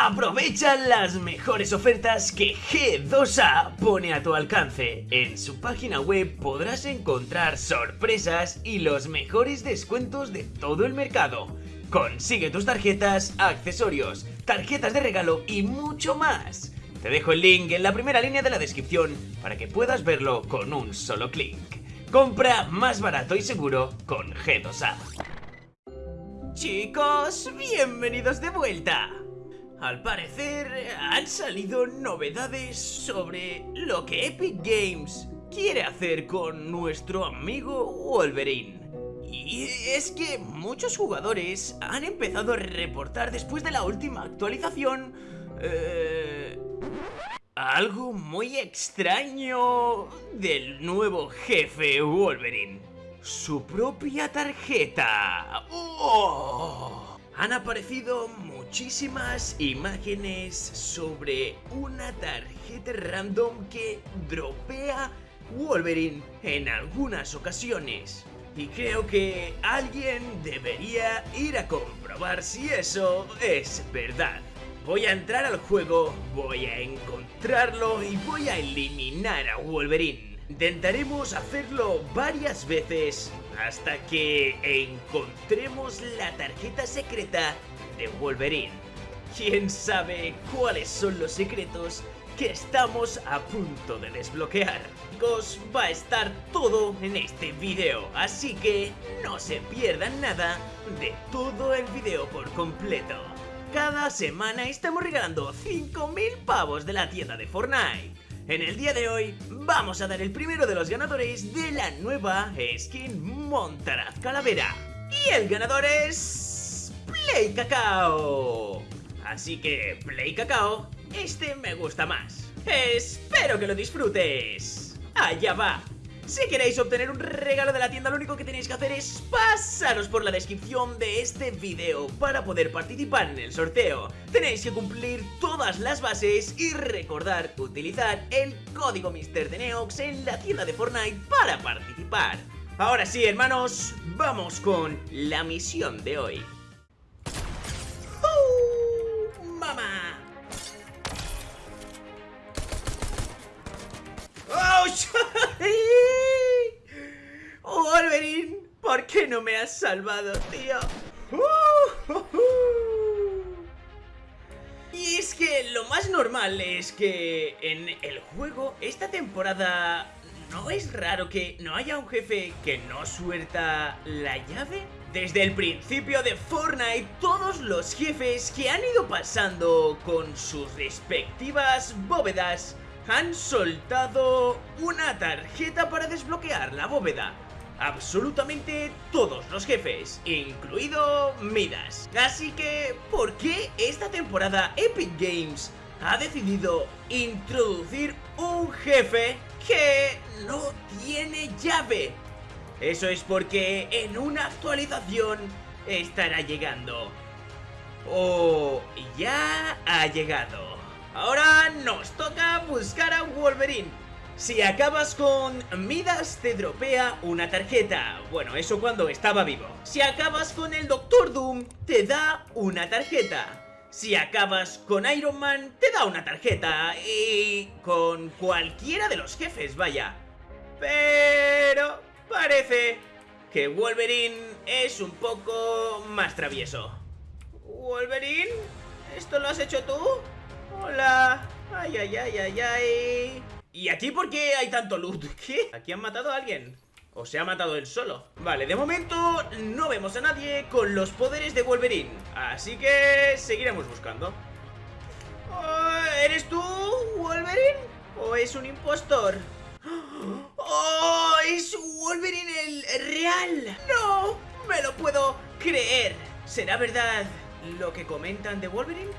Aprovecha las mejores ofertas que G2A pone a tu alcance. En su página web podrás encontrar sorpresas y los mejores descuentos de todo el mercado. Consigue tus tarjetas, accesorios, tarjetas de regalo y mucho más. Te dejo el link en la primera línea de la descripción para que puedas verlo con un solo clic. Compra más barato y seguro con G2A. Chicos, bienvenidos de vuelta. Al parecer han salido novedades sobre lo que Epic Games quiere hacer con nuestro amigo Wolverine. Y es que muchos jugadores han empezado a reportar después de la última actualización... Eh, algo muy extraño del nuevo jefe Wolverine. Su propia tarjeta. ¡Oh! Han aparecido muchísimas imágenes sobre una tarjeta random que dropea Wolverine en algunas ocasiones. Y creo que alguien debería ir a comprobar si eso es verdad. Voy a entrar al juego, voy a encontrarlo y voy a eliminar a Wolverine. Intentaremos hacerlo varias veces hasta que encontremos la tarjeta secreta de Wolverine. ¿Quién sabe cuáles son los secretos que estamos a punto de desbloquear? Chicos, va a estar todo en este video, así que no se pierdan nada de todo el video por completo. Cada semana estamos regalando 5.000 pavos de la tienda de Fortnite. En el día de hoy vamos a dar el primero de los ganadores de la nueva skin Montaraz Calavera. Y el ganador es... Play Cacao. Así que, Play Cacao, este me gusta más. Espero que lo disfrutes. Allá va. Si queréis obtener un regalo de la tienda, lo único que tenéis que hacer es pasaros por la descripción de este video para poder participar en el sorteo. Tenéis que cumplir todas las bases y recordar utilizar el código Mister de Neox en la tienda de Fortnite para participar. Ahora sí, hermanos, vamos con la misión de hoy. ¿Por qué no me has salvado, tío? Y es que lo más normal es que en el juego esta temporada no es raro que no haya un jefe que no suelta la llave. Desde el principio de Fortnite, todos los jefes que han ido pasando con sus respectivas bóvedas han soltado una tarjeta para desbloquear la bóveda absolutamente todos los jefes, incluido Midas. Así que, ¿por qué esta temporada Epic Games ha decidido introducir un jefe que no tiene llave? Eso es porque en una actualización estará llegando. O ya ha llegado. Ahora nos toca buscar a Wolverine. Si acabas con Midas te dropea una tarjeta Bueno, eso cuando estaba vivo Si acabas con el Doctor Doom te da una tarjeta si acabas con Iron Man, te da una tarjeta y con cualquiera de los jefes, vaya. Pero parece que Wolverine es un poco más travieso. ¿Wolverine? ¿Esto lo has hecho tú? Hola. Ay, ay, ay, ay, ay. ¿Y aquí por qué hay tanto loot? ¿Qué? ¿Aquí han matado a alguien? ¿O se ha matado él solo? Vale, de momento no vemos a nadie con los poderes de Wolverine Así que seguiremos buscando oh, ¿Eres tú, Wolverine? ¿O es un impostor? ¡Oh! ¡Es Wolverine el real! ¡No! ¡Me lo puedo creer! ¿Será verdad lo que comentan de Wolverine?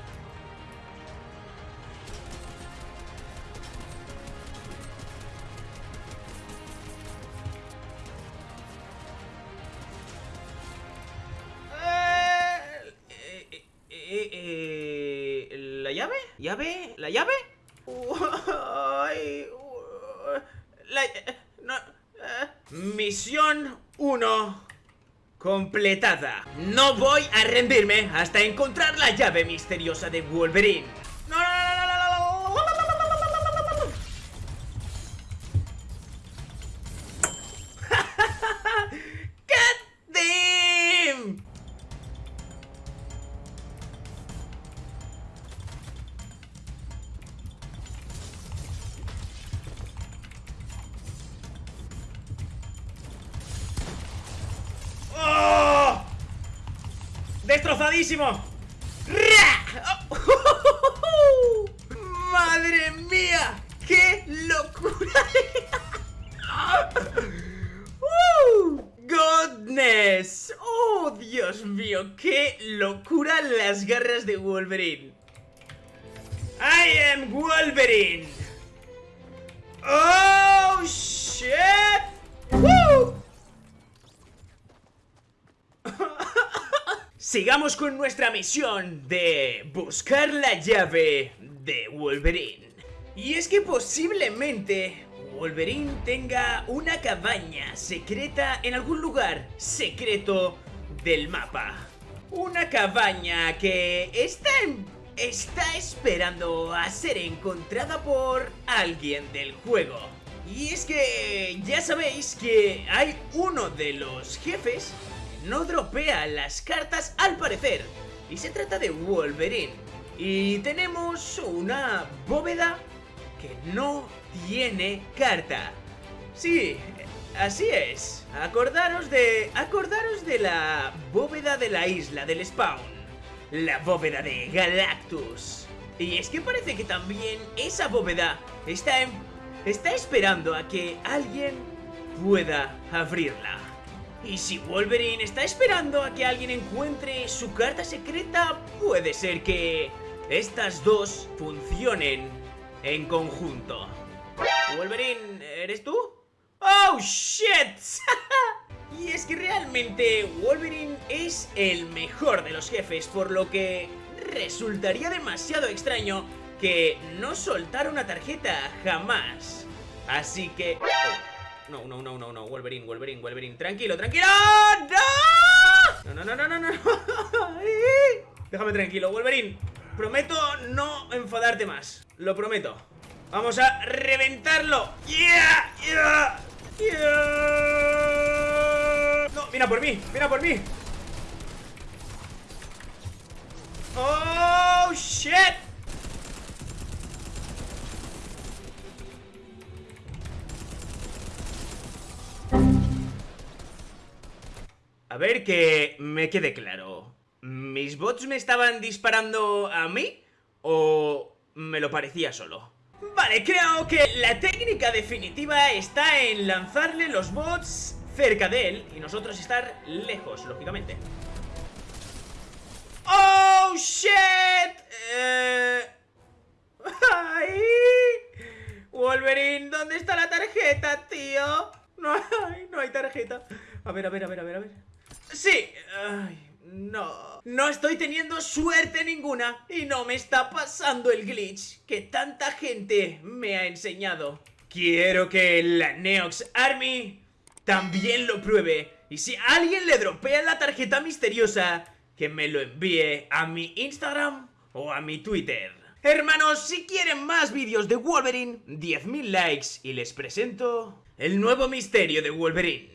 Llave? ¿Llave? ¿La llave? la, no, Misión 1 completada. No voy a rendirme hasta encontrar la llave misteriosa de Wolverine. ¡Destrozadísimo! ¡Ra! ¡Oh! ¡Madre mía! ¡Qué locura! ¡Uh! ¡Godness! ¡Oh, Dios mío! ¡Qué locura las garras de Wolverine! I am Wolverine! ¡Oh, Sigamos con nuestra misión de buscar la llave de Wolverine. Y es que posiblemente Wolverine tenga una cabaña secreta en algún lugar secreto del mapa. Una cabaña que está, en- está esperando a ser encontrada por alguien del juego. Y es que ya sabéis que hay uno de los jefes no dropea las cartas al parecer. Y se trata de Wolverine. Y tenemos una bóveda que no tiene carta. Sí, así es. Acordaros de. Acordaros de la bóveda de la isla del spawn. La bóveda de Galactus. Y es que parece que también esa bóveda está en. está esperando a que alguien pueda abrirla. Y si Wolverine está esperando a que alguien encuentre su carta secreta, puede ser que estas dos funcionen en conjunto. Wolverine, ¿eres tú? ¡Oh, shit! y es que realmente Wolverine es el mejor de los jefes, por lo que resultaría demasiado extraño que no soltara una tarjeta jamás. Así que... No, no, no, no, no, Wolverine, Wolverine, Wolverine, tranquilo, tranquilo. ¡No! No, no, no, no, no, no. Déjame tranquilo, Wolverine. Prometo no enfadarte más. Lo prometo. Vamos a reventarlo. ¡Yeah! ¡Yeah! ¡Yeah! No, mira por mí, mira por mí. ¡Oh, shit! Ver que me quede claro. ¿Mis bots me estaban disparando a mí? ¿O me lo parecía solo? Vale, creo que la técnica definitiva está en lanzarle los bots cerca de él y nosotros estar lejos, lógicamente. ¡Oh, shit! Eh... ¡Ay! Wolverine, ¿dónde está la tarjeta, tío? No hay, no hay tarjeta. A ver, a ver, a ver, a ver, a ver. Sí. No. No estoy teniendo suerte ninguna y no me está pasando el glitch que tanta gente me ha enseñado. Quiero que la Neox Army también lo pruebe. Y si alguien le dropea la tarjeta misteriosa, que me lo envíe a mi Instagram o a mi Twitter. Hermanos, si quieren más vídeos de Wolverine, 10.000 likes y les presento el nuevo misterio de Wolverine.